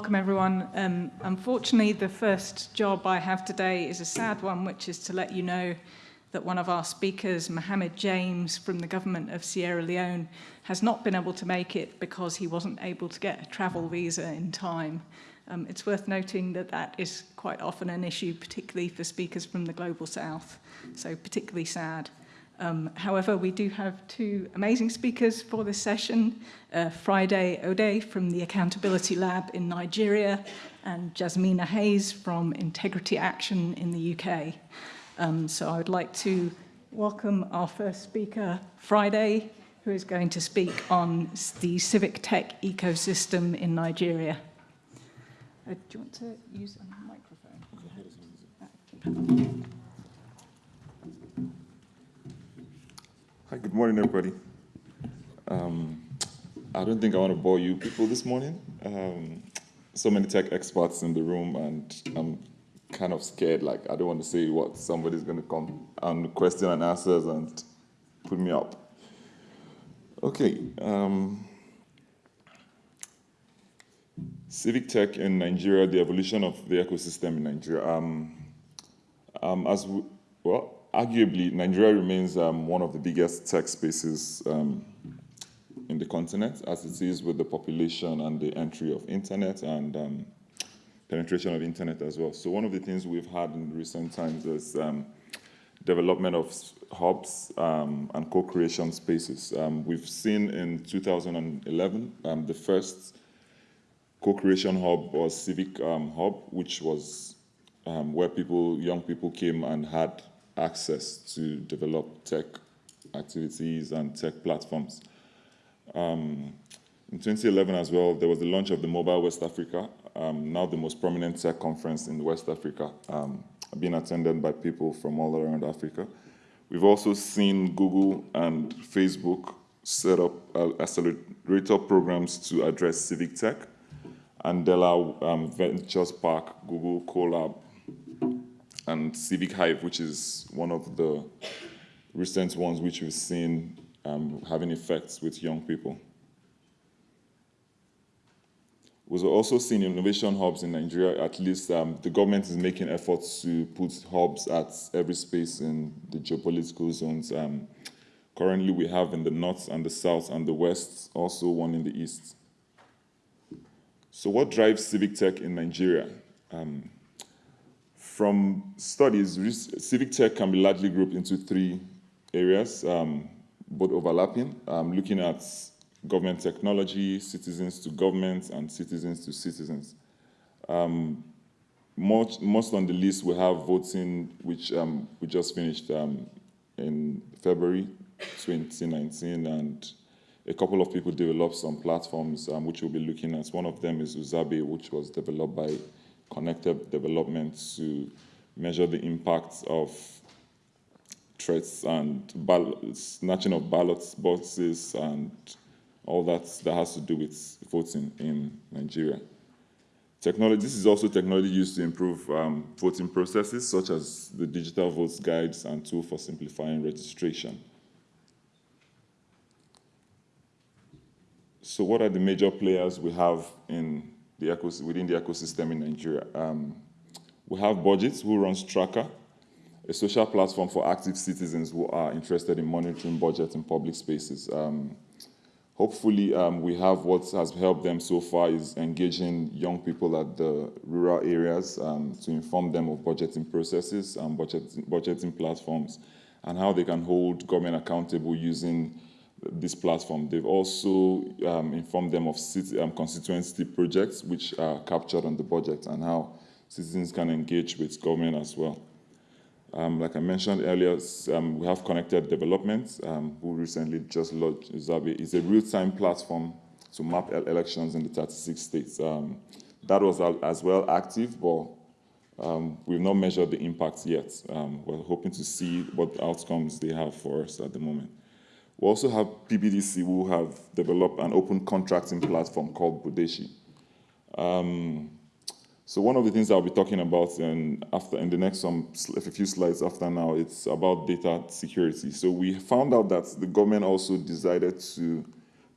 welcome everyone. Um, unfortunately, the first job I have today is a sad one, which is to let you know that one of our speakers, Mohammed James from the government of Sierra Leone, has not been able to make it because he wasn't able to get a travel visa in time. Um, it's worth noting that that is quite often an issue, particularly for speakers from the Global South, so particularly sad. Um, however, we do have two amazing speakers for this session, uh, Friday Odeh from the Accountability Lab in Nigeria and Jasmina Hayes from Integrity Action in the UK. Um, so I would like to welcome our first speaker, Friday, who is going to speak on the civic tech ecosystem in Nigeria. Uh, do you want to use a microphone? Hi, good morning, everybody. Um, I don't think I want to bore you people this morning. Um, so many tech experts in the room, and I'm kind of scared. Like, I don't want to say what somebody's going to come and question and answers and put me up. Okay. Um, Civic tech in Nigeria, the evolution of the ecosystem in Nigeria. Um, um, as we, well, arguably, Nigeria remains um, one of the biggest tech spaces um, in the continent, as it is with the population and the entry of internet and um, penetration of internet as well. So one of the things we've had in recent times is um, development of hubs um, and co-creation spaces. Um, we've seen in 2011 um, the first co-creation hub or civic hub, which was where people, young people came and had access to develop tech activities and tech platforms. Um, in 2011 as well, there was the launch of the Mobile West Africa, um, now the most prominent tech conference in West Africa, um, being attended by people from all around Africa. We've also seen Google and Facebook set up uh, accelerator programs to address civic tech. Andela um, Ventures Park, Google Colab, and Civic Hive, which is one of the recent ones which we've seen um, having effects with young people. We've also seen innovation hubs in Nigeria, at least um, the government is making efforts to put hubs at every space in the geopolitical zones. Um, currently we have in the north and the south and the west, also one in the east. So what drives civic tech in Nigeria? Um, from studies, civic tech can be largely grouped into three areas, um, both overlapping, um, looking at government technology, citizens to government, and citizens to citizens. Um, most, most, on the list we have voting, which um, we just finished um, in February 2019, and a couple of people developed some platforms um, which we'll be looking at. One of them is Uzabe, which was developed by Connected Development to measure the impacts of threats and snatching of ballot boxes and all that that has to do with voting in Nigeria. Technology, this is also technology used to improve um, voting processes, such as the digital votes guides and tool for simplifying registration. So what are the major players we have in the within the ecosystem in Nigeria? Um, we have Budgets, who runs Tracka, a social platform for active citizens who are interested in monitoring budgets in public spaces. Um, hopefully, um, we have what has helped them so far is engaging young people at the rural areas um, to inform them of budgeting processes and budget, budgeting platforms and how they can hold government accountable using this platform. They've also um, informed them of city, um, constituency projects which are captured on the budget and how citizens can engage with government as well. Um, like I mentioned earlier, um, we have Connected Development, um, who recently just launched Zabi. It's a real-time platform to map elections in the 36 states. Um, that was as well active, but we've not measured the impact yet. We're hoping to see what outcomes they have for us at the moment. We also have PPDC who have developed an open contracting platform called Budeshi. Um, so one of the things I'll be talking about in, after, in the next some, a few slides after now, it's about data security. So we found out that the government also decided to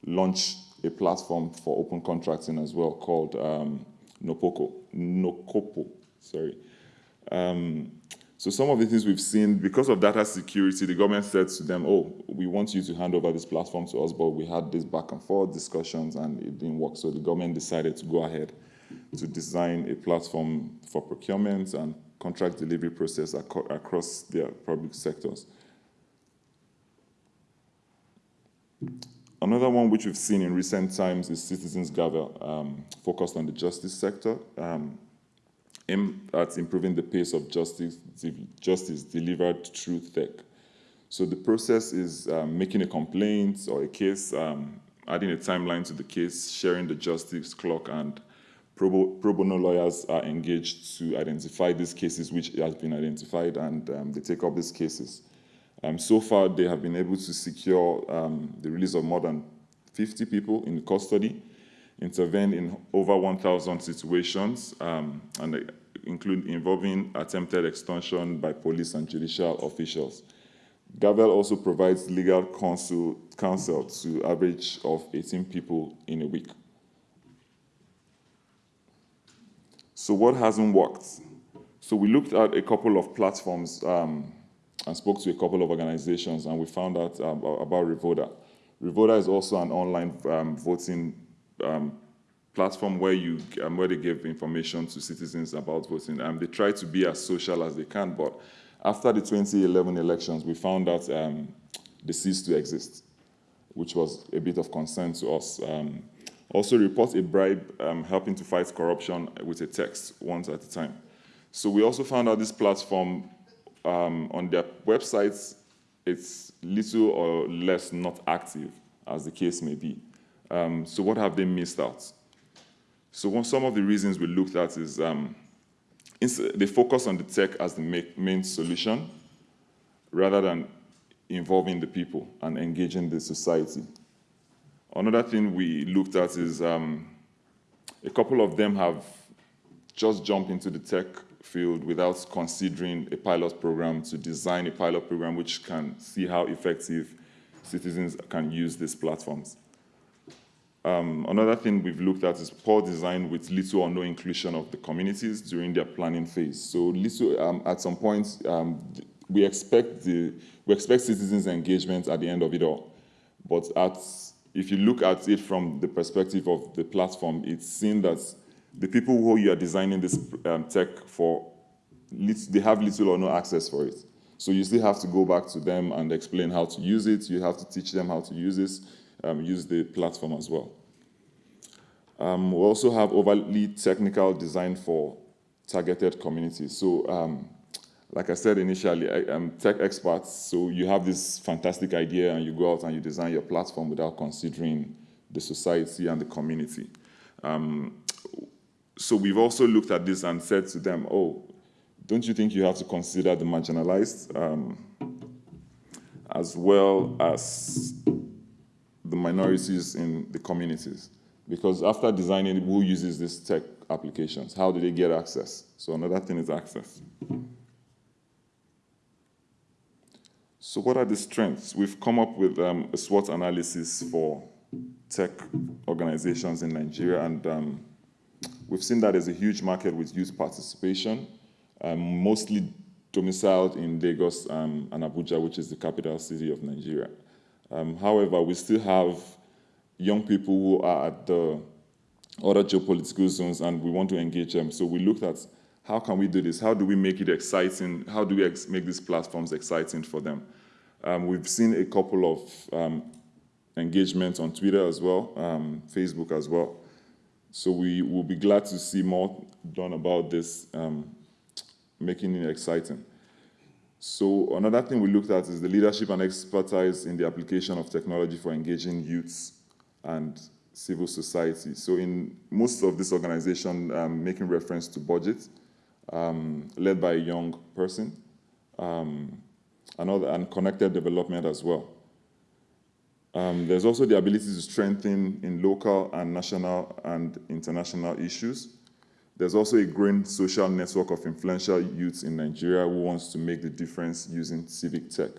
launch a platform for open contracting as well called um, Nopoko, NOCOPO, sorry. Um, so some of the things we've seen, because of data security, the government said to them, oh, we want you to hand over this platform to us, but we had this back and forth discussions and it didn't work. So the government decided to go ahead to design a platform for procurement and contract delivery process ac across their public sectors. Another one which we've seen in recent times is Citizens Gavel, um, focused on the justice sector. Um, aim at improving the pace of justice, justice delivered through tech. So the process is um, making a complaint or a case, um, adding a timeline to the case, sharing the justice clock, and pro, pro bono lawyers are engaged to identify these cases which have been identified, and um, they take up these cases. Um, so far, they have been able to secure um, the release of more than 50 people in custody, intervened in over 1,000 situations, um, and include involving attempted extortion by police and judicial officials. Gavel also provides legal counsel, counsel to average of 18 people in a week. So what hasn't worked? So we looked at a couple of platforms um, and spoke to a couple of organizations and we found out um, about Revoda. Revoda is also an online um, voting um, platform where you um, where they give information to citizens about voting. Um, they try to be as social as they can, but after the 2011 elections, we found that um, they ceased to exist, which was a bit of concern to us. Um, also report a bribe um, helping to fight corruption with a text once at a time. So we also found out this platform um, on their websites, it's little or less not active, as the case may be. Um, so what have they missed out? So some of the reasons we looked at is um, they focus on the tech as the main solution rather than involving the people and engaging the society. Another thing we looked at is um, a couple of them have just jumped into the tech field without considering a pilot program to design a pilot program which can see how effective citizens can use these platforms. Um, another thing we've looked at is poor design with little or no inclusion of the communities during their planning phase. So little, um, at some point, um, we expect the we expect citizens' engagement at the end of it all. But at, if you look at it from the perspective of the platform, it's seen that the people who you are designing this um, tech for, they have little or no access for it. So you still have to go back to them and explain how to use it. You have to teach them how to use this um, use the platform as well. Um, we also have overly technical design for targeted communities. So um, like I said initially, I, am tech experts, so you have this fantastic idea and you go out and you design your platform without considering the society and the community. Um, so we've also looked at this and said to them, oh, don't you think you have to consider the marginalized um, as well as the minorities in the communities. Because after designing, who uses these tech applications? How do they get access? So another thing is access. So what are the strengths? We've come up with um, a SWOT analysis for tech organizations in Nigeria, and um, we've seen that there's a huge market with youth participation, um, mostly domiciled in Lagos um, and Abuja, which is the capital city of Nigeria. Um, however, we still have young people who are at the other geopolitical zones and we want to engage them. So we looked at how can we do this? How do we make it exciting? How do we make these platforms exciting for them? Um, we've seen a couple of um, engagements on Twitter as well, um, Facebook as well. So we will be glad to see more done about this, um, making it exciting. So another thing we looked at is the leadership and expertise in the application of technology for engaging youths and civil society. So in most of this organization, um, making reference to BudgIT, um, led by a young person, um, and, and connected development as well. Um, there's also the ability to strengthen in local and national and international issues, there's also a growing social network of influential youths in Nigeria who wants to make the difference using civic tech.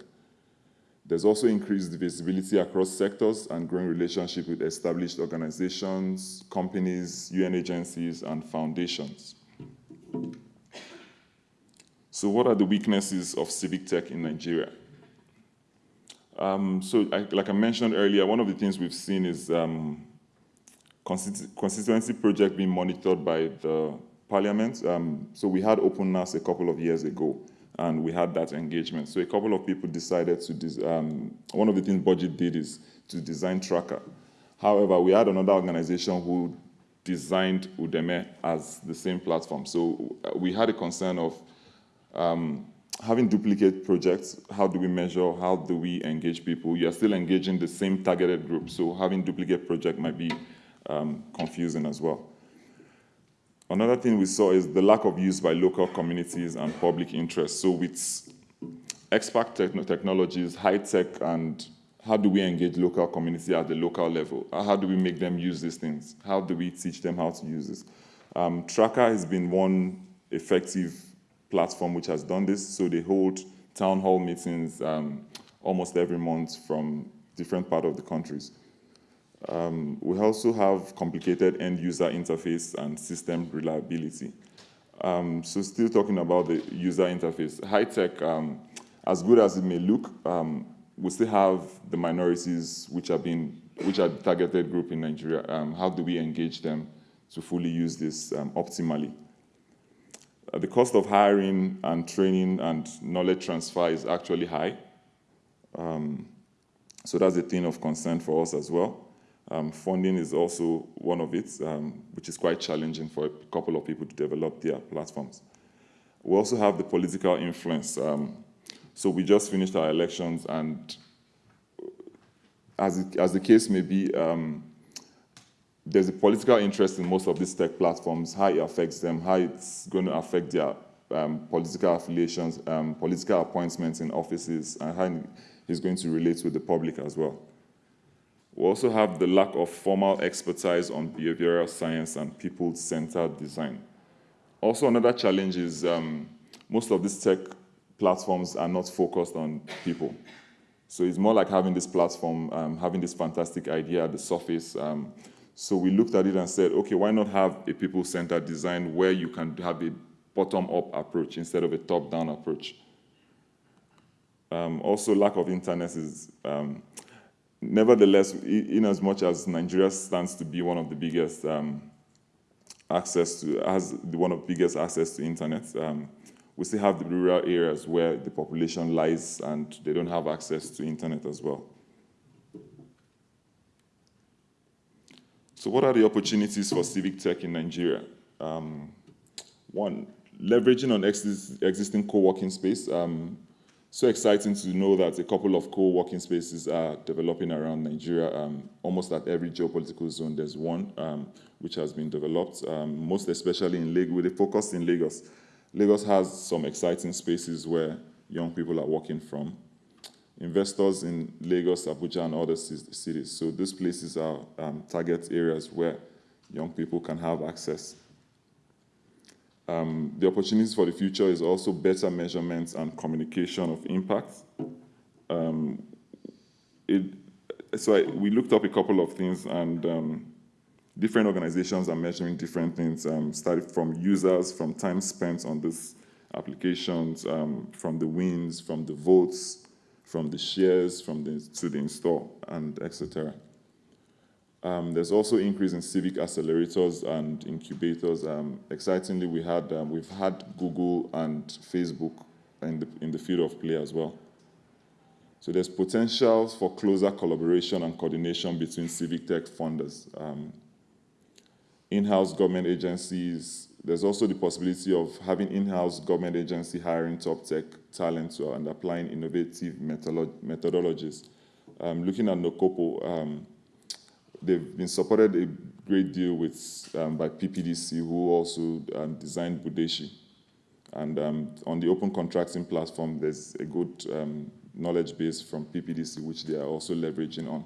There's also increased visibility across sectors and growing relationship with established organizations, companies, UN agencies, and foundations. So what are the weaknesses of civic tech in Nigeria? Um, so I, like I mentioned earlier, one of the things we've seen is um, constituency project being monitored by the parliament. Um, so we had openness a couple of years ago and we had that engagement. So a couple of people decided to, um, one of the things BudgIT did is to design Tracka. However, we had another organization who designed Udeme as the same platform. So uh, we had a concern of um, having duplicate projects, how do we measure, how do we engage people? You're still engaging the same targeted group, so having duplicate project might be um, confusing as well. Another thing we saw is the lack of use by local communities and public interest. So with expert technologies, high tech, and how do we engage local community at the local level? How do we make them use these things? How do we teach them how to use this? Um, Tracka has been one effective platform which has done this. So they hold town hall meetings um, almost every month from different part of the countries. Um, we also have complicated end user interface and system reliability. Um, so still talking about the user interface, high tech, um, as good as it may look, um, we still have the minorities which are being, which are the targeted group in Nigeria. Um, how do we engage them to fully use this um, optimally? Uh, the cost of hiring and training and knowledge transfer is actually high. so that's a thing of concern for us as well. Um, funding is also one of it, um, which is quite challenging for a couple of people to develop their platforms. We also have the political influence. Um, so we just finished our elections and as, it, as the case may be, um, there's a political interest in most of these tech platforms, how it affects them, how it's going to affect their um, political affiliations, um, political appointments in offices, and how it's going to relate with the public as well. We also have the lack of formal expertise on behavioral science and people-centered design. Also, another challenge is um, most of these tech platforms are not focused on people. So it's more like having this platform, um, having this fantastic idea at the surface. Um, so we looked at it and said, okay, why not have a people-centered design where you can have a bottom-up approach instead of a top-down approach. Um, also, lack of internet is um, nevertheless, in as much as Nigeria stands to be one of the biggest um, access to, has one of the biggest access to internet, um, we still have the rural areas where the population lies and they don't have access to internet as well. So what are the opportunities for civic tech in Nigeria? Um, one, leveraging on ex existing co-working space. Um, so exciting to know that a couple of co-working spaces are developing around Nigeria. Um, almost at every geopolitical zone, there's one um, which has been developed, um, most especially in Lagos, with a focus in Lagos. Lagos has some exciting spaces where young people are working from. Investors in Lagos, Abuja, and other cities. So these places are um, target areas where young people can have access um, the opportunities for the future is also better measurements and communication of impact. Um, so I, we looked up a couple of things and um, different organizations are measuring different things, um, started from users, from time spent on these applications, um, from the wins, from the votes, from the shares, from the, to the install, and etc. Um, there's also increase in civic accelerators and incubators. Um, excitingly, we had, um, we've had Google and Facebook in the, in the field of play as well. So there's potential for closer collaboration and coordination between civic tech funders. Um, in-house government agencies, there's also the possibility of having in-house government agency hiring top tech talent and applying innovative methodologies. Um, looking at NOCOPO, um, they've been supported a great deal with um, by PPDC, who also um, designed Budeshi. And um, on the open contracting platform, there's a good um, knowledge base from PPDC, which they are also leveraging on.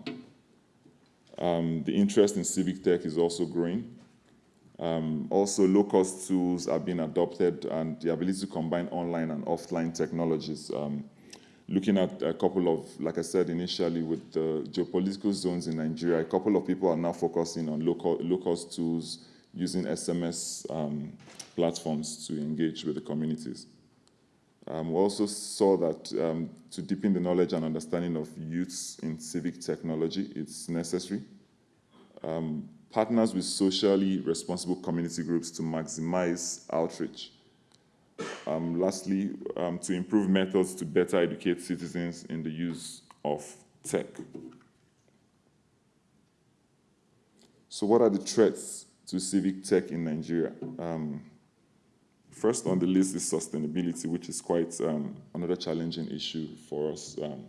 Um, the interest in civic tech is also growing. Um, also, low-cost tools are being adopted, and the ability to combine online and offline technologies looking at a couple of, like I said initially, with the geopolitical zones in Nigeria, a couple of people are now focusing on local, local tools using SMS um, platforms to engage with the communities. Um, we also saw that um, to deepen the knowledge and understanding of youths in civic technology, it's necessary. Um, partners with socially responsible community groups to maximize outreach. Um, lastly, um, to improve methods to better educate citizens in the use of tech. So what are the threats to civic tech in Nigeria? Um, first on the list is sustainability, which is quite um, another challenging issue for us. Um,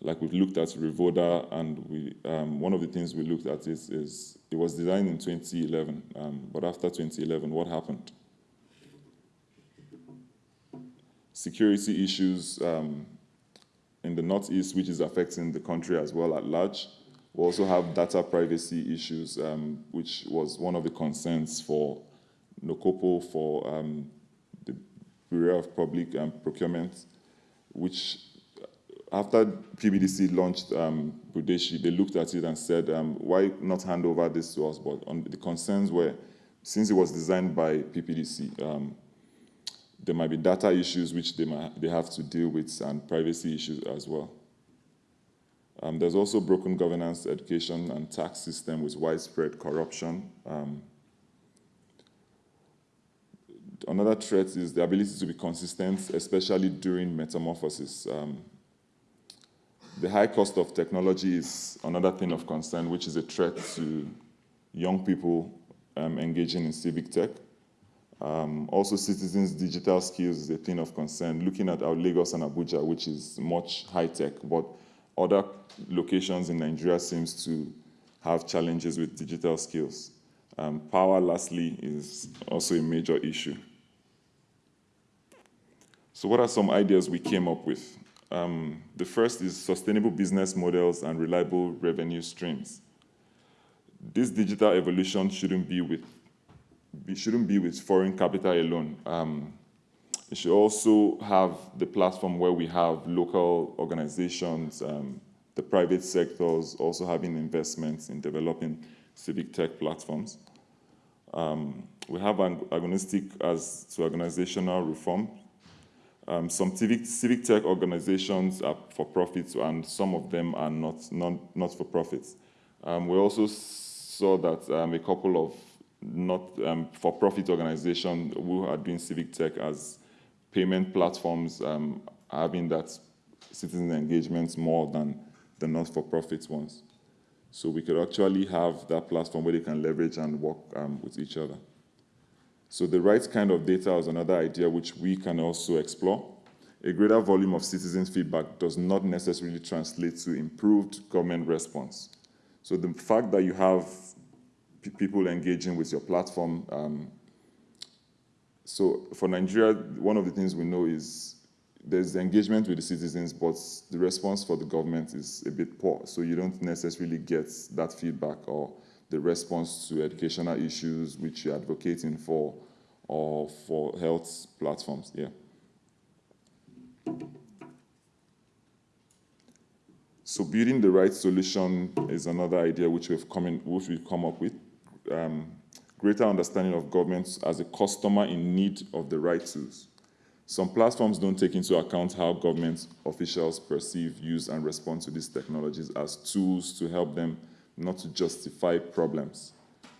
like we've looked at Revoda, and we, um, one of the things we looked at is, is it was designed in 2011, but after 2011, what happened? Security issues um, in the Northeast, which is affecting the country as well at large. We also have data privacy issues, um, which was one of the concerns for NOCOPO, for um, the Bureau of Public um, Procurement, which after PPDC launched um, Budeshi, they looked at it and said, um, why not hand over this to us? But the concerns were, since it was designed by PPDC, um, there might be data issues which they, might, they have to deal with and privacy issues as well. Um, there's also broken governance, education, and tax system with widespread corruption. Um, another threat is the ability to be consistent, especially during metamorphosis. Um, the high cost of technology is another thing of concern, which is a threat to young people um, engaging in civic tech. Um, also, citizens' digital skills is a thing of concern. Looking at our Lagos and Abuja, which is much high-tech, but other locations in Nigeria seems to have challenges with digital skills. Um, power, lastly, is also a major issue. So what are some ideas we came up with? Um, the first is sustainable business models and reliable revenue streams. This digital evolution shouldn't be with be, shouldn't be with foreign capital alone. Um, it should also have the platform where we have local organizations, um, the private sectors also having investments in developing civic tech platforms. Um, we have an agnostic as to organizational reform. Um, some civic, civic tech organizations are for profits and some of them are not, not, not for profits. Um, we also saw that um, a couple of not um, for-profit organizations who are doing civic tech as payment platforms um, having that citizen engagement more than the not-for-profit ones. So we could actually have that platform where they can leverage and work um, with each other. So the right kind of data is another idea which we can also explore. A greater volume of citizens' feedback does not necessarily translate to improved government response. So the fact that you have people engaging with your platform. Um, so for Nigeria, one of the things we know is there's engagement with the citizens, but the response for the government is a bit poor. So you don't necessarily get that feedback or the response to educational issues which you're advocating for or for health platforms. Yeah. So building the right solution is another idea which we've come, in, which we've come up with greater understanding of governments as a customer in need of the right tools. Some platforms don't take into account how government officials perceive, use, and respond to these technologies as tools to help them not to justify problems,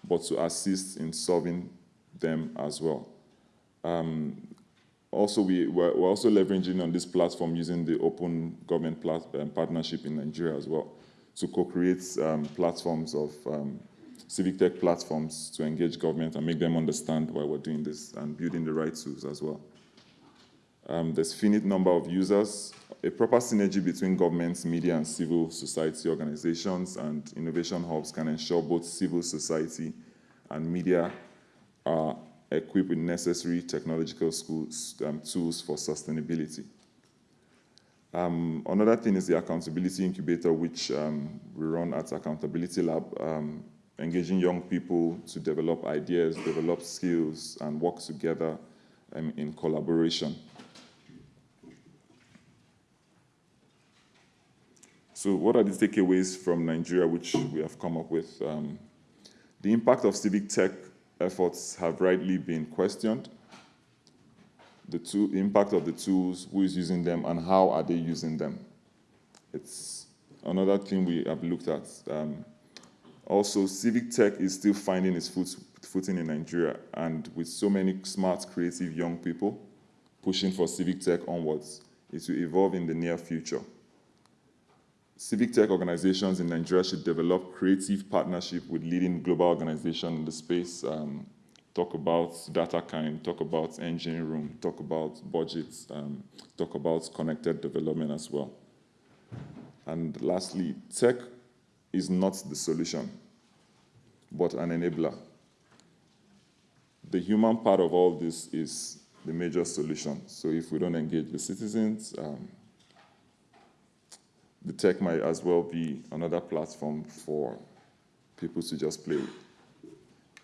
but to assist in solving them as well. Um, also, we, we're, we're, also leveraging on this platform using the open government um, partnership in Nigeria as well to co-create um, platforms of um, civic tech platforms to engage government and make them understand why we're doing this and building the right tools as well. Um, there's finite number of users, a proper synergy between governments, media, and civil society organizations and innovation hubs can ensure both civil society and media are equipped with necessary technological schools, um, tools for sustainability. Um, another thing is the accountability incubator, which um, we run at Accountability Lab. Engaging young people to develop ideas, develop skills, and work together um, in collaboration. So what are the takeaways from Nigeria which we have come up with? Um, the impact of civic tech efforts have rightly been questioned. The tool, impact of the tools, who is using them, and how are they using them? It's another thing we have looked at. Um, also, civic tech is still finding its foot, footing in Nigeria, and with so many smart, creative young people pushing for civic tech onwards, it will evolve in the near future. Civic tech organizations in Nigeria should develop creative partnership with leading global organizations in the space. Um, talk about data kind, talk about engine room, talk about budgets, um, talk about connected development as well. And lastly, tech is not the solution, but an enabler. The human part of all this is the major solution. So if we don't engage the citizens, um, the tech might as well be another platform for people to just play with.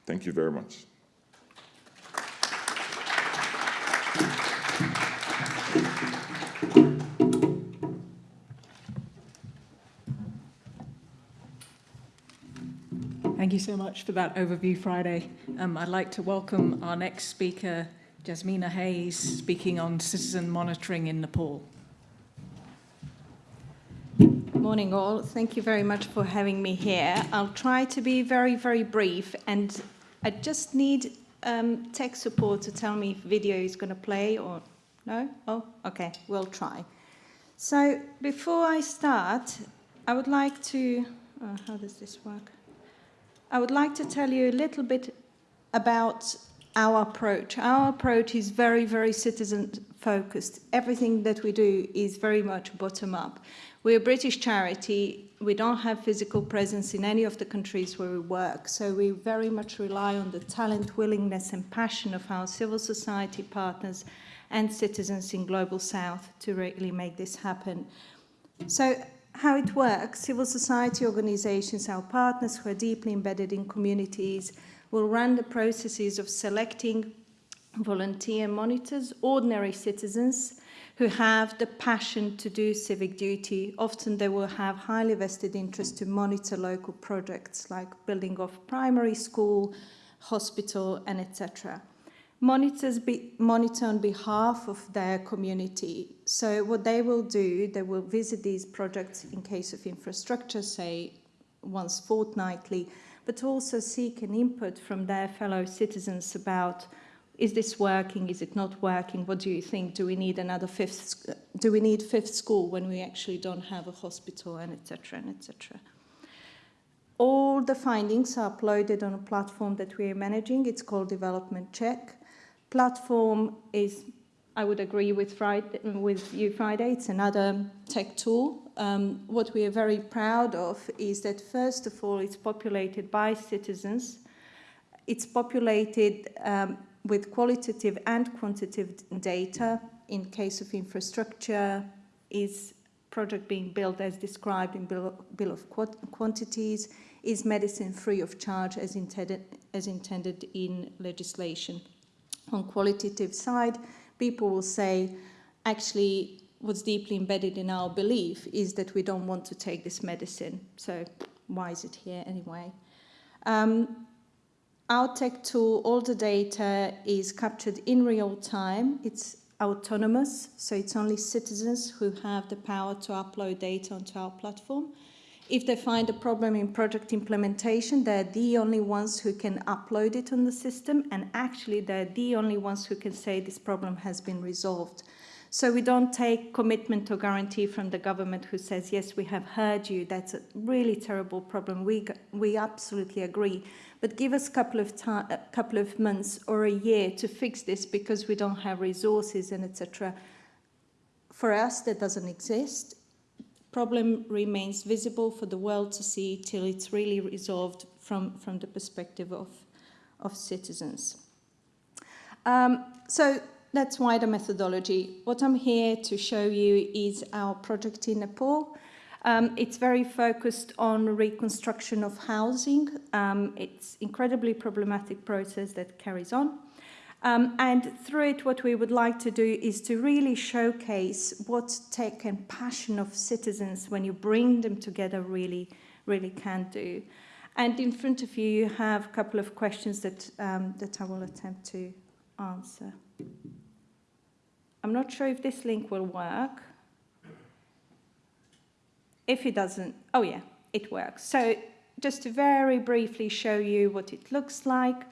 Thank you very much. You so much for that overview, Friday. Um, I'd like to welcome our next speaker, Jasmina Hayes, speaking on citizen monitoring in Nepal. Morning all. Thank you very much for having me here. I'll try to be very, very brief and I just need um, tech support to tell me if video is going to play or no? Oh, okay, we'll try. So before I start, I would like to, uh, how does this work? I would like to tell you a little bit about our approach. Our approach is very, very citizen focused. Everything that we do is very much bottom up. We're a British charity. We don't have physical presence in any of the countries where we work. So we very much rely on the talent, willingness and passion of our civil society partners and citizens in Global South to really make this happen. So how it works, civil society organizations, our partners who are deeply embedded in communities, will run the processes of selecting volunteer monitors, ordinary citizens who have the passion to do civic duty. Often they will have highly vested interest to monitor local projects like building of primary school, hospital, and etc monitors be, monitor on behalf of their community. So what they will do, they will visit these projects in case of infrastructure, say once fortnightly, but also seek an input from their fellow citizens about is this working, is it not working, what do you think, do we need another fifth, do we need fifth school when we actually don't have a hospital, and etc. and etc. All the findings are uploaded on a platform that we are managing. It's called Development Check. Platform is, I would agree with, Friday, with you, Friday, it's another tech tool. Um, what we are very proud of is that, first of all, it's populated by citizens. It's populated um, with qualitative and quantitative data. In case of infrastructure, is project being built as described in Bill, bill of Quantities? Is medicine free of charge as intended, as intended in legislation? On qualitative side, people will say, actually, what's deeply embedded in our belief is that we don't want to take this medicine. So why is it here anyway? Um, our tech tool, all the data is captured in real time. It's autonomous, so it's only citizens who have the power to upload data onto our platform. If they find a problem in project implementation, they're the only ones who can upload it on the system and actually they're the only ones who can say this problem has been resolved. So we don't take commitment or guarantee from the government who says, yes, we have heard you, that's a really terrible problem, we, we absolutely agree. But give us a couple of, a uh, couple of months or a year to fix this because we don't have resources and etc. For us, that doesn't exist problem remains visible for the world to see till it's really resolved from, from the perspective of, of citizens. Um, so that's wider methodology. What I'm here to show you is our project in Nepal. Um, it's very focused on reconstruction of housing. Um, it's incredibly problematic process that carries on. Um, and through it, what we would like to do is to really showcase what tech and passion of citizens, when you bring them together, really, really can do. And in front of you, you have a couple of questions that, um, that I will attempt to answer. I'm not sure if this link will work. If it doesn't, oh yeah, it works. So just to very briefly show you what it looks like.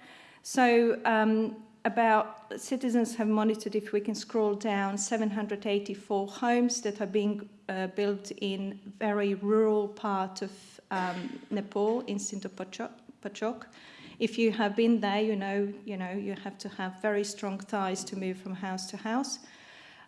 So um, about citizens have monitored, if we can scroll down, 784 homes that are being uh, built in very rural part of um, Nepal, in Sindhupalchok. If you have been there, you know, you know, you have to have very strong ties to move from house to house.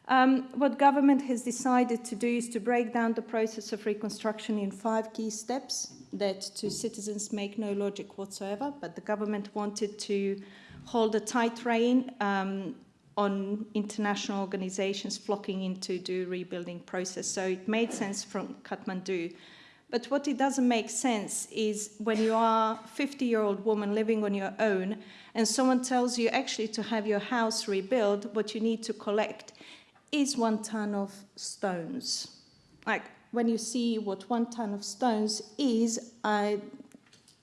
Um, what government has decided to do is to break down the process of reconstruction in five key steps that to citizens make no logic whatsoever, but the government wanted to hold a tight rein um, on international organizations flocking in to do rebuilding process. So it made sense from Kathmandu. But what it doesn't make sense is when you are a 50-year-old woman living on your own and someone tells you actually to have your house rebuilt, what you need to collect is one ton of stones. Like when you see what one ton of stones is, I,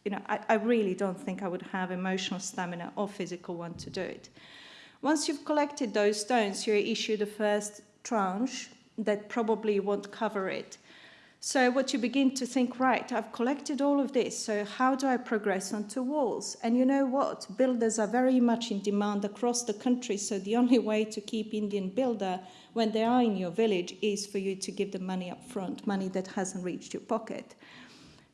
you know, I, I really don't think I would have emotional stamina or physical one to do it. Once you've collected those stones, you're issued the first tranche that probably won't cover it. So what you begin to think, right, I've collected all of this, so how do I progress onto walls? And you know what? Builders are very much in demand across the country, so the only way to keep Indian builder when they are in your village is for you to give them money up front, money that hasn't reached your pocket.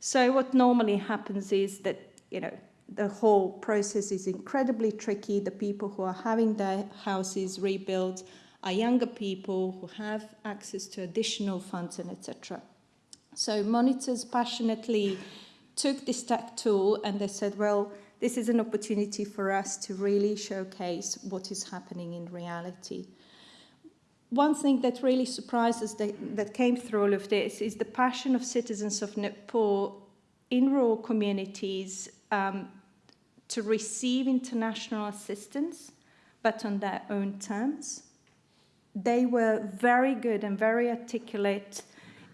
So what normally happens is that, you know, the whole process is incredibly tricky. The people who are having their houses rebuilt are younger people who have access to additional funds and etc. So monitors passionately took this tech tool and they said, well, this is an opportunity for us to really showcase what is happening in reality. One thing that really surprised us that, that came through all of this is the passion of citizens of Nepal in rural communities um, to receive international assistance, but on their own terms. They were very good and very articulate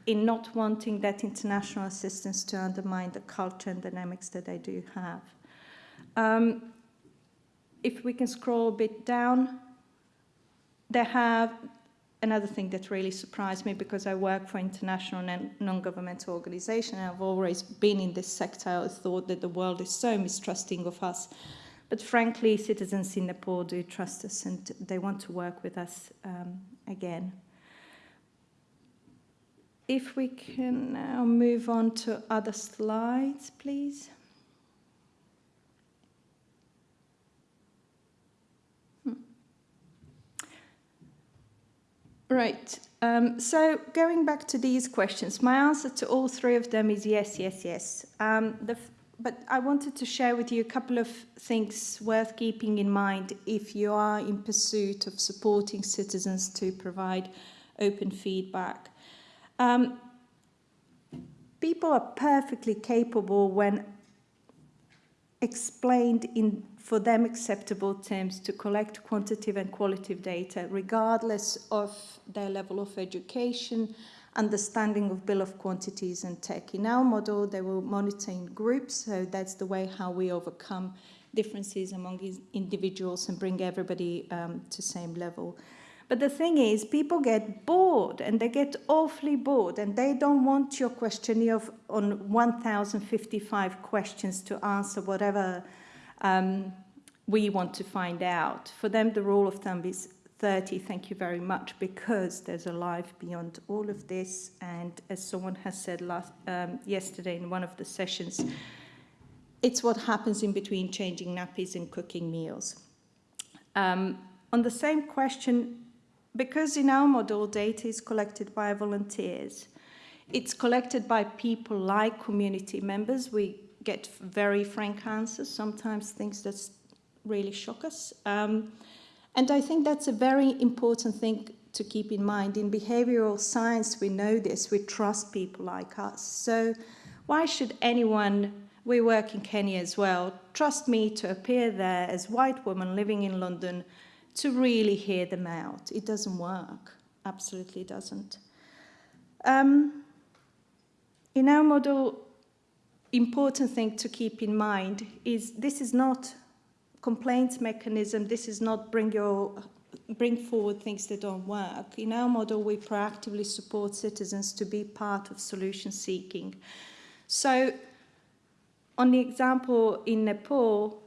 in not wanting that international assistance to undermine the culture and dynamics that they do have. Um, if we can scroll a bit down, they have another thing that really surprised me because I work for international non-governmental organization and I've always been in this sector. I thought that the world is so mistrusting of us. But frankly, citizens in Nepal do trust us and they want to work with us um, again. If we can now move on to other slides, please. Right, um, so going back to these questions, my answer to all three of them is yes, yes, yes. Um, but I wanted to share with you a couple of things worth keeping in mind if you are in pursuit of supporting citizens to provide open feedback. Um, people are perfectly capable when explained in for them acceptable terms to collect quantitative and qualitative data regardless of their level of education, understanding of bill of quantities and tech. In our model, they will monitor in groups, so that's the way how we overcome differences among individuals and bring everybody um, to same level. But the thing is, people get bored and they get awfully bored and they don't want your questionnaire of, on 1,055 questions to answer whatever um, we want to find out. For them, the rule of thumb is 30, thank you very much, because there's a life beyond all of this. And as someone has said last, um, yesterday in one of the sessions, it's what happens in between changing nappies and cooking meals. Um, on the same question, because in our model, data is collected by volunteers, it's collected by people like community members. We get very frank answers, sometimes things that really shock us. Um, and I think that's a very important thing to keep in mind. In behavioral science, we know this, we trust people like us. So why should anyone We work in Kenya as well. Trust me to appear there as white woman living in London to really hear them out. It doesn't work. Absolutely doesn't. Um, in our model, important thing to keep in mind is this is not complaints mechanism. This is not bring your bring forward things that don't work. In our model, we proactively support citizens to be part of solution seeking. So on the example in Nepal,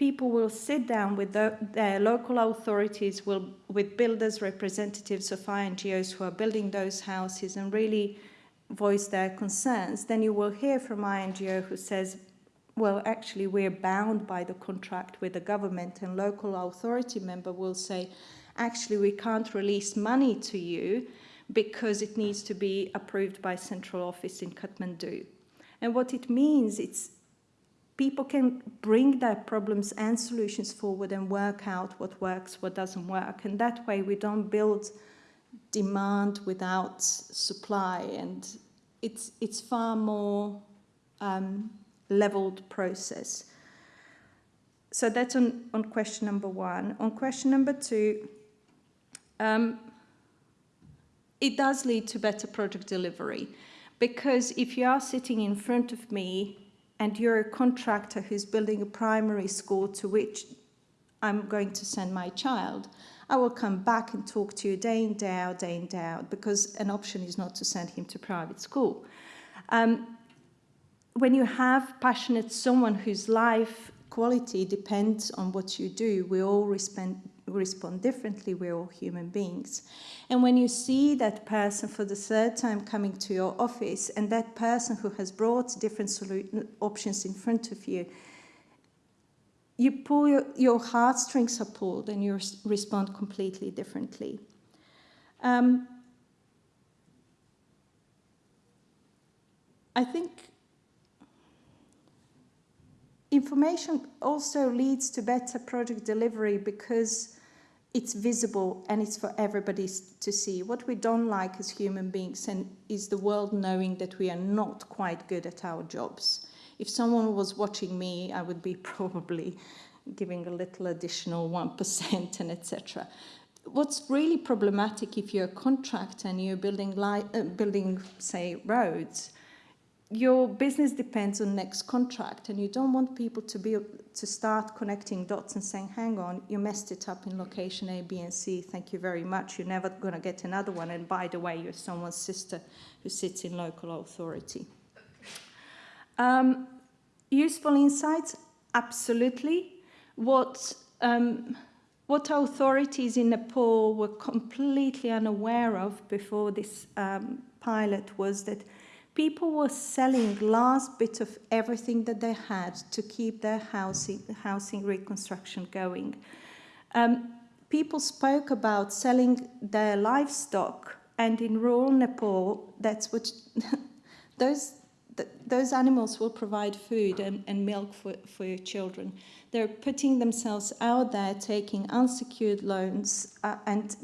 people will sit down with the, their local authorities, will, with builders, representatives of NGOs who are building those houses and really voice their concerns. Then you will hear from INGO who says, well, actually, we're bound by the contract with the government, and local authority member will say, actually, we can't release money to you because it needs to be approved by central office in Kathmandu. And what it means, it's people can bring their problems and solutions forward and work out what works, what doesn't work. And that way we don't build demand without supply. And it's, it's far more um, leveled process. So that's on, on question number one. On question number two, um, it does lead to better project delivery because if you are sitting in front of me and you're a contractor who's building a primary school to which I'm going to send my child, I will come back and talk to you day in, day out, day in, day out, because an option is not to send him to private school. Um, when you have passionate someone whose life quality depends on what you do, we all respond, respond differently, we're all human beings. And when you see that person for the third time coming to your office and that person who has brought different options in front of you, you pull your, your heartstrings are pulled and you respond completely differently. Um, I think information also leads to better project delivery because it's visible and it's for everybody to see. What we don't like as human beings and is the world knowing that we are not quite good at our jobs. If someone was watching me, I would be probably giving a little additional 1% and etc. What's really problematic if you're a contractor and you're building, uh, building say, roads, your business depends on next contract and you don't want people to be to start connecting dots and saying hang on you messed it up in location a b and c thank you very much you're never going to get another one and by the way you're someone's sister who sits in local authority. Um, useful insights? Absolutely. What um, what authorities in Nepal were completely unaware of before this um, pilot was that people were selling last bit of everything that they had to keep their housing, housing reconstruction going. Um, people spoke about selling their livestock, and in rural Nepal, that's what those th those animals will provide food and, and milk for, for your children. They're putting themselves out there, taking unsecured loans, uh, and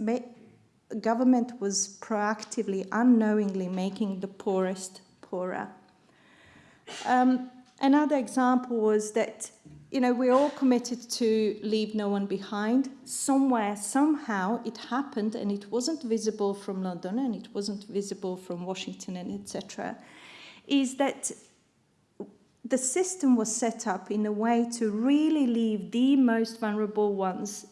government was proactively, unknowingly making the poorest poorer. Um, another example was that, you know, we're all committed to leave no one behind. Somewhere, somehow, it happened and it wasn't visible from London and it wasn't visible from Washington and etc. Is that the system was set up in a way to really leave the most vulnerable ones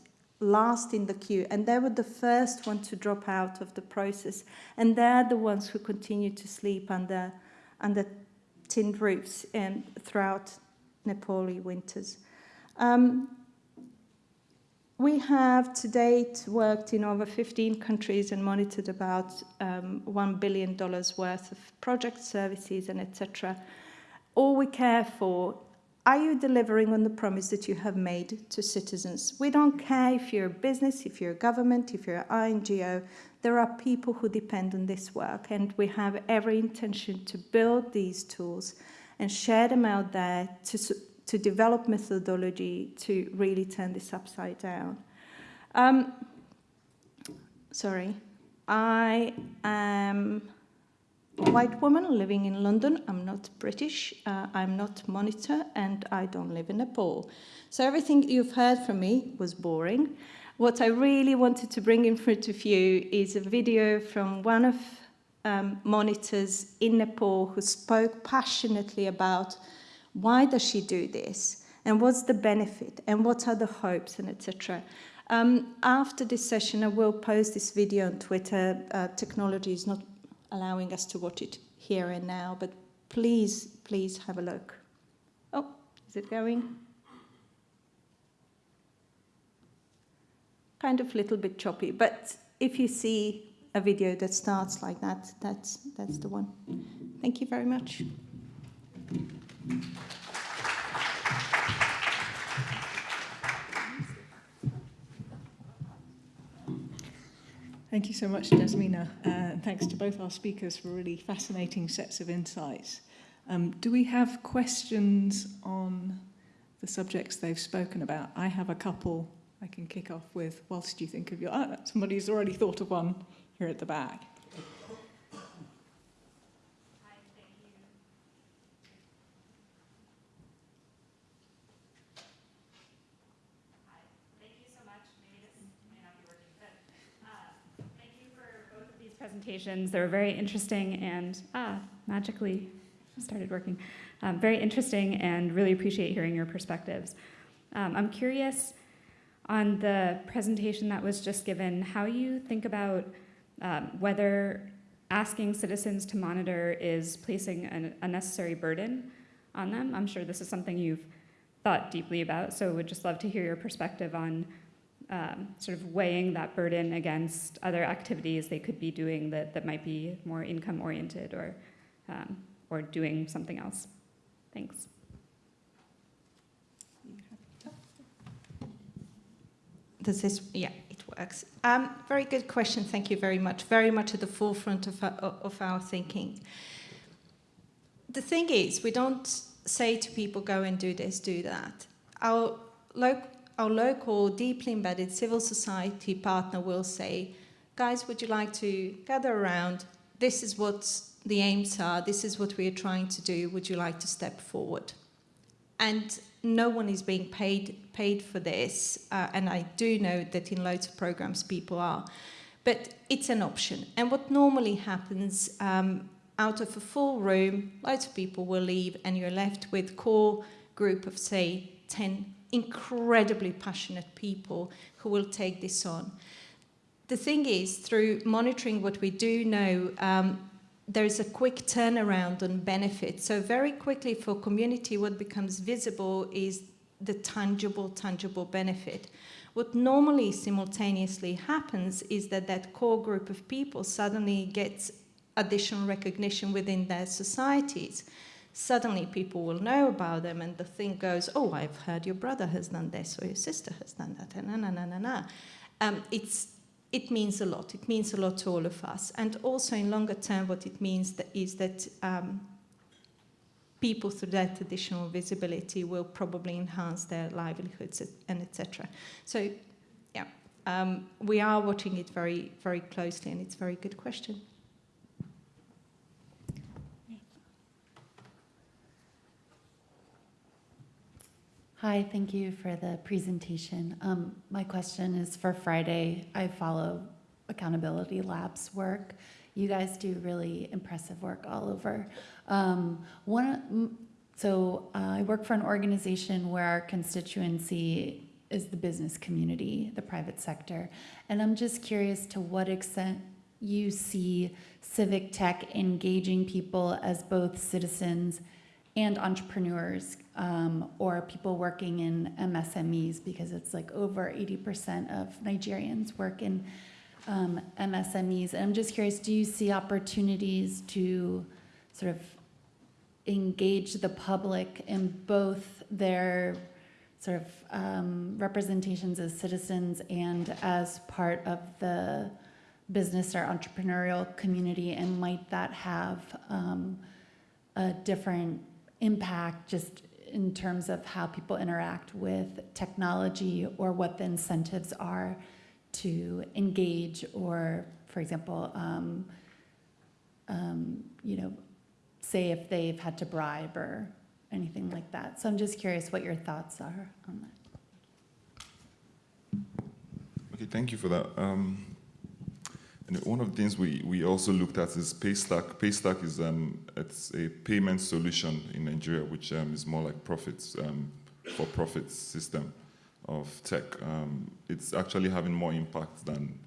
last in the queue and they were the first one to drop out of the process and they're the ones who continue to sleep under under tin roofs and throughout Nepali winters. Um, we have to date worked in over 15 countries and monitored about um, $1 billion worth of project services and etc. All we care for are you delivering on the promise that you have made to citizens? We don't care if you're a business, if you're a government, if you're an NGO. There are people who depend on this work, and we have every intention to build these tools and share them out there to, to develop methodology to really turn this upside down. Um, sorry, I am white woman living in London. I'm not British, uh, I'm not monitor, and I don't live in Nepal. So everything you've heard from me was boring. What I really wanted to bring in front of you is a video from one of um, monitors in Nepal who spoke passionately about why does she do this and what's the benefit and what are the hopes and etc. Um, after this session, I will post this video on Twitter. Uh, technology is not allowing us to watch it here and now, but please, please have a look. Oh, is it going? Kind of little bit choppy, but if you see a video that starts like that, that's, that's the one. Thank you very much. Thank you so much, Jasmina, uh, and thanks to both our speakers for really fascinating sets of insights. Um, do we have questions on the subjects they've spoken about? I have a couple I can kick off with whilst you think of your... Oh, somebody's already thought of one here at the back. Presentations. They were very interesting and ah, magically started working. Um, very interesting and really appreciate hearing your perspectives. Um, I'm curious on the presentation that was just given, how you think about um, whether asking citizens to monitor is placing an unnecessary burden on them. I'm sure this is something you've thought deeply about, so would just love to hear your perspective on um, sort of weighing that burden against other activities they could be doing that, that might be more income oriented or, um, or doing something else. Thanks. Does this, yeah, it works. Um, very good question, thank you very much. Very much at the forefront of our, of our thinking. The thing is, we don't say to people, go and do this, do that. Our local our local, deeply embedded civil society partner will say, guys, would you like to gather around? This is what the aims are. This is what we are trying to do. Would you like to step forward? And no one is being paid, paid for this. Uh, and I do know that in loads of programs people are. But it's an option. And what normally happens um, out of a full room, loads of people will leave and you're left with core group of, say, 10 incredibly passionate people who will take this on. The thing is, through monitoring what we do know, um, there's a quick turnaround on benefits. So very quickly for community, what becomes visible is the tangible, tangible benefit. What normally simultaneously happens is that that core group of people suddenly gets additional recognition within their societies suddenly people will know about them and the thing goes, oh, I've heard your brother has done this or your sister has done that, and na, na, na, na, na. Um, it's, it means a lot. It means a lot to all of us. And also in longer term, what it means that is that um, people through that additional visibility will probably enhance their livelihoods and etc. So yeah, um, we are watching it very, very closely and it's a very good question. Hi, thank you for the presentation. Um, my question is for Friday. I follow Accountability Labs work. You guys do really impressive work all over. Um, one, so uh, I work for an organization where our constituency is the business community, the private sector. And I'm just curious to what extent you see civic tech engaging people as both citizens and entrepreneurs um, or people working in MSMEs because it's like over 80% of Nigerians work in um, MSMEs. And I'm just curious, do you see opportunities to sort of engage the public in both their sort of um, representations as citizens and as part of the business or entrepreneurial community and might that have um, a different impact just in terms of how people interact with technology or what the incentives are to engage or, for example, um, um, you know, say if they've had to bribe or anything like that. So I'm just curious what your thoughts are on that. Okay, thank you for that. Um, and one of the things we, we also looked at is Paystack. Paystack is um, it's a payment solution in Nigeria, which um, is more like profits um, for profits system of tech. Um, it's actually having more impact than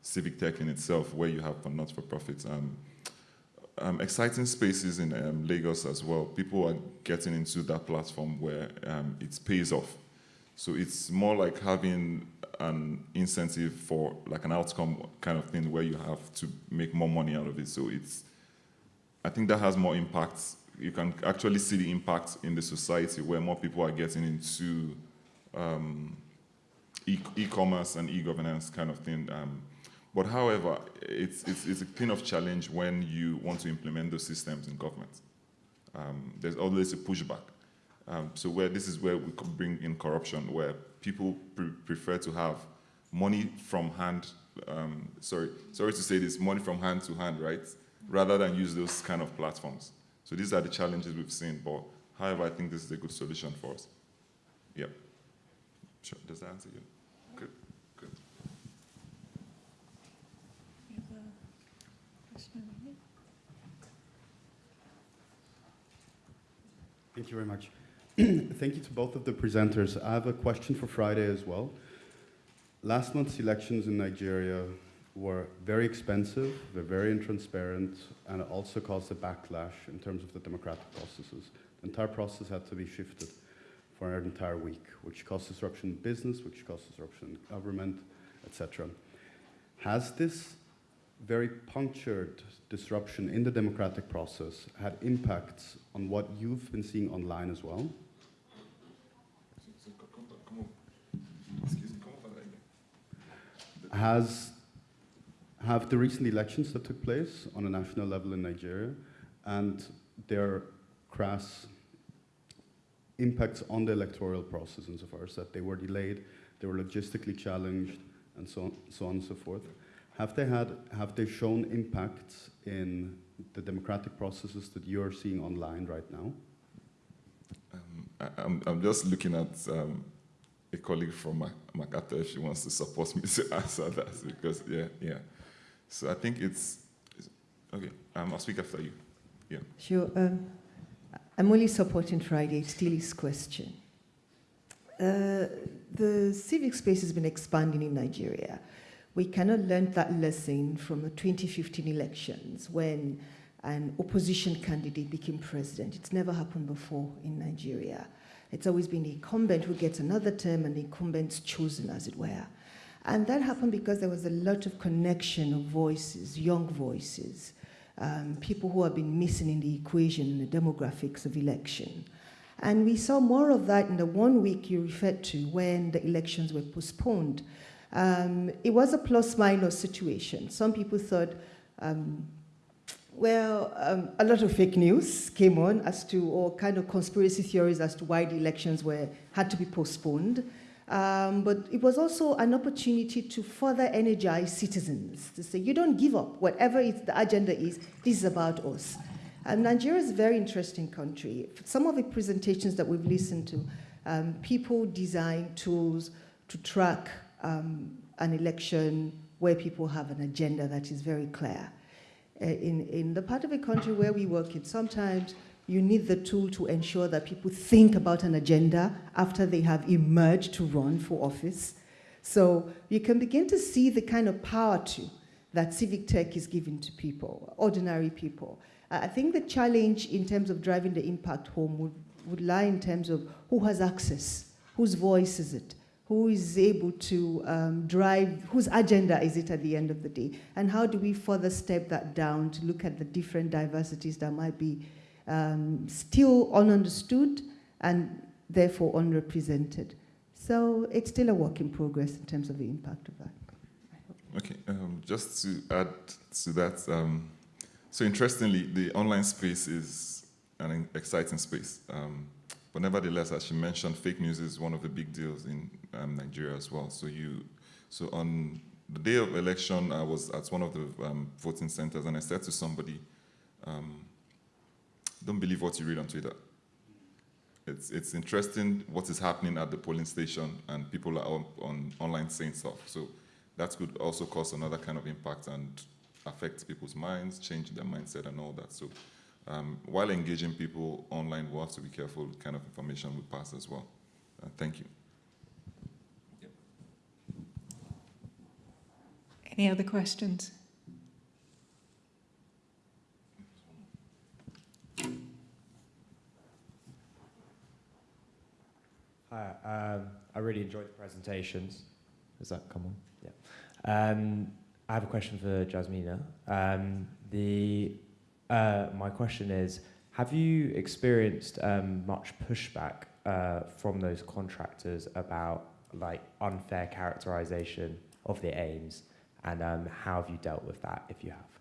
civic tech in itself, where you have not for profits. Um, um, exciting spaces in Lagos as well. People are getting into that platform where it pays off. So it's more like having an incentive for like an outcome kind of thing where you have to make more money out of it. So it's, I think that has more impact. You can actually see the impact in the society where more people are getting into um, e- e-commerce and e-governance kind of thing. Um, but however, it's, it's, it's a thing of challenge when you want to implement those systems in government. Um, there's always a pushback. Um, so where this is where we could bring in corruption, where people pre- prefer to have money from hand. Um, sorry, sorry to say this, money from hand to hand, right? Rather than use those kind of platforms. So these are the challenges we've seen. But however, I think this is a good solution for us. Yep. Sure. Does that answer you? Good. Good. Thank you very much. Thank you to both of the presenters. I have a question for Friday as well. Last month's elections in Nigeria were very expensive, they're very intransparent, and it also caused a backlash in terms of the democratic processes. The entire process had to be shifted for an entire week, which caused disruption in business, which caused disruption in government, etc. Has this very punctured disruption in the democratic process had impacts on what you've been seeing online as well? Has have the recent elections that took place on a national level in Nigeria and their crass impacts on the electoral process insofar as that they were delayed, they were logistically challenged, and so on, so on and so forth. Have they had have they shown impacts in the democratic processes that you're seeing online right now? Um, I, I'm, I'm just looking at um, a colleague from Mac- MacArthur if she wants to support me to answer that because yeah, yeah. So I think it's, it's okay. Um, I'll speak after you. Yeah. Sure. Um, I'm only supporting Friday, still his question. Uh, the civic space has been expanding in Nigeria. We cannot learn that lesson from the 2015 elections when an opposition candidate became president. It's never happened before in Nigeria. It's always been the incumbent who gets another term and the incumbent's chosen, as it were. And that happened because there was a lot of connection of voices, young voices, um, people who have been missing in the equation in the demographics of election. And we saw more of that in the one week you referred to when the elections were postponed. Um, it was a plus minus situation. Some people thought, um, well, um, a lot of fake news came on as to, or kind of conspiracy theories as to why the elections were, had to be postponed. Um, but it was also an opportunity to further energize citizens to say, you don't give up. Whatever the agenda is, this is about us. And Nigeria is a very interesting country. Some of the presentations that we've listened to, um, people design tools to track um, an election where people have an agenda that is very clear. Uh, in, in the part of the country where we work in, sometimes you need the tool to ensure that people think about an agenda after they have emerged to run for office. So you can begin to see the kind of power to that civic tech is giving to people, ordinary people. I think the challenge in terms of driving the impact home would, would lie in terms of who has access, whose voice is it, who is able to um, drive, whose agenda is it at the end of the day, and how do we further step that down to look at the different diversities that might be um, still ununderstood and therefore unrepresented. So it's still a work in progress in terms of the impact of that. Okay, um, just to add to that, um, so interestingly, the online space is an exciting space. Um, but nevertheless, as she mentioned, fake news is one of the big deals in um, Nigeria as well. So you, so on the day of election, I was at one of the um, voting centers and I said to somebody, um, don't believe what you read on Twitter. It's, it's interesting what is happening at the polling station and people are on, on online saying stuff. So that could also cause another kind of impact and affect people's minds, change their mindset and all that. So um, while engaging people online, we have to be careful what kind of information we pass as well. Uh, thank you. Any other questions? Hi, um, I really enjoyed the presentations. Does that come on? Yeah. Um, I have a question for Jasmina. Um, the, uh, my question is, have you experienced um, much pushback uh, from those contractors about like unfair characterization of their aims, and um, how have you dealt with that if you have?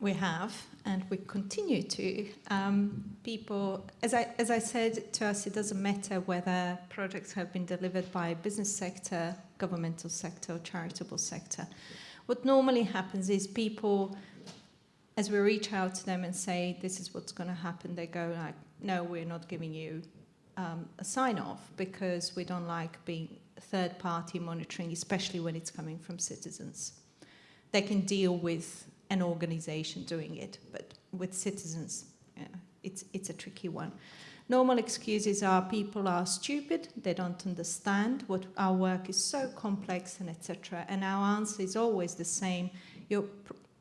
We have, and we continue to. Um, people, as I, as I said, to us, it doesn't matter whether projects have been delivered by business sector, governmental sector, or charitable sector. What normally happens is people, as we reach out to them and say, this is what's going to happen, they go like, no, we're not giving you um, a sign off because we don't like being third party monitoring, especially when it's coming from citizens. They can deal with an organization doing it, but with citizens, yeah, it's, it's a tricky one. Normal excuses are people are stupid, they don't understand what our work is so complex and etc. And our answer is always the same. Your,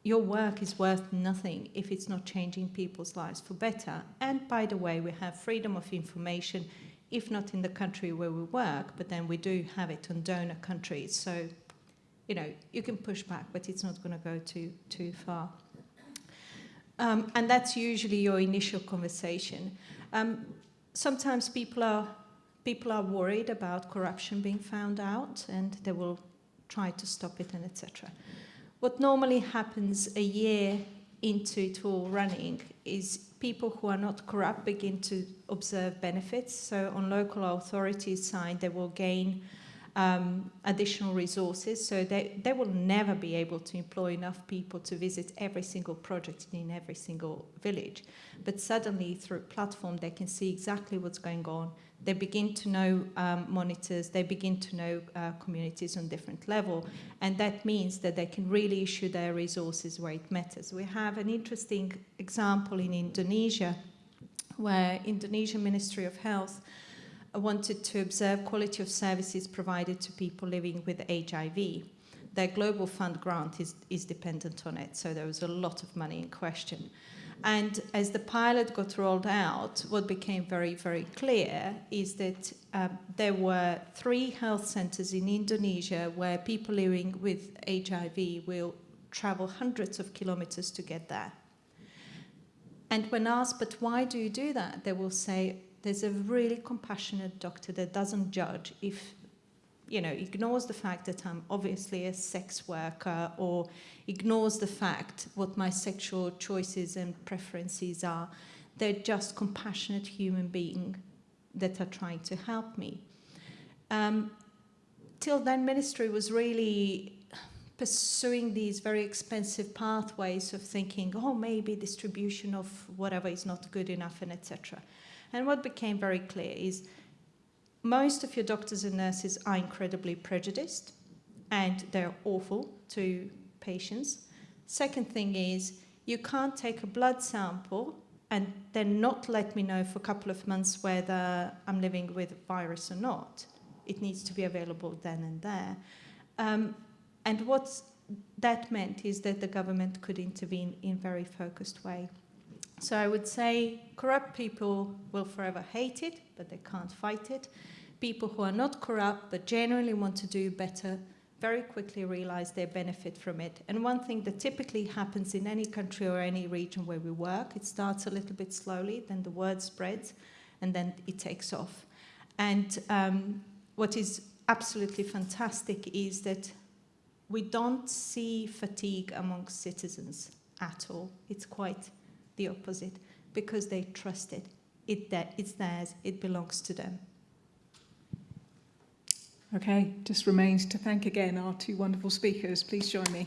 your work is worth nothing if it's not changing people's lives for better. And by the way, we have freedom of information, if not in the country where we work, but then we do have it on donor countries. So you know, you can push back, but it's not going to go too, too far. Um, and that's usually your initial conversation. Um, sometimes people are, people are worried about corruption being found out and they will try to stop it and etc. What normally happens a year into it all running is people who are not corrupt begin to observe benefits. So on local authorities side, they will gain um, additional resources. So they, they will never be able to employ enough people to visit every single project in every single village. But suddenly through platform, they can see exactly what's going on. They begin to know um, monitors, they begin to know uh, communities on different level. And that means that they can really issue their resources where it matters. We have an interesting example in Indonesia where Indonesian Ministry of Health wanted to observe quality of services provided to people living with HIV. Their Global Fund grant is, is dependent on it, so there was a lot of money in question. And as the pilot got rolled out, what became very, very clear is that um, there were three health centers in Indonesia where people living with HIV will travel hundreds of kilometers to get there. And when asked, but why do you do that? They will say, there's a really compassionate doctor that doesn't judge if you know ignores the fact that I'm obviously a sex worker or ignores the fact what my sexual choices and preferences are. They're just compassionate human beings that are trying to help me. Um, till then ministry was really pursuing these very expensive pathways of thinking oh maybe distribution of whatever is not good enough and etc and what became very clear is most of your doctors and nurses are incredibly prejudiced and they're awful to patients. Second thing is you can't take a blood sample and then not let me know for a couple of months whether I'm living with a virus or not. It needs to be available then and there. Um, and what that meant is that the government could intervene in a very focused way. So I would say corrupt people will forever hate it, but they can't fight it. People who are not corrupt but genuinely want to do better very quickly realize they benefit from it. And one thing that typically happens in any country or any region where we work, it starts a little bit slowly, then the word spreads, and then it takes off. And um, what is absolutely fantastic is that we don't see fatigue amongst citizens at all. It's quite the opposite because they trust it. it that it's theirs, it belongs to them. Okay, just remains to thank again our two wonderful speakers. Please join me.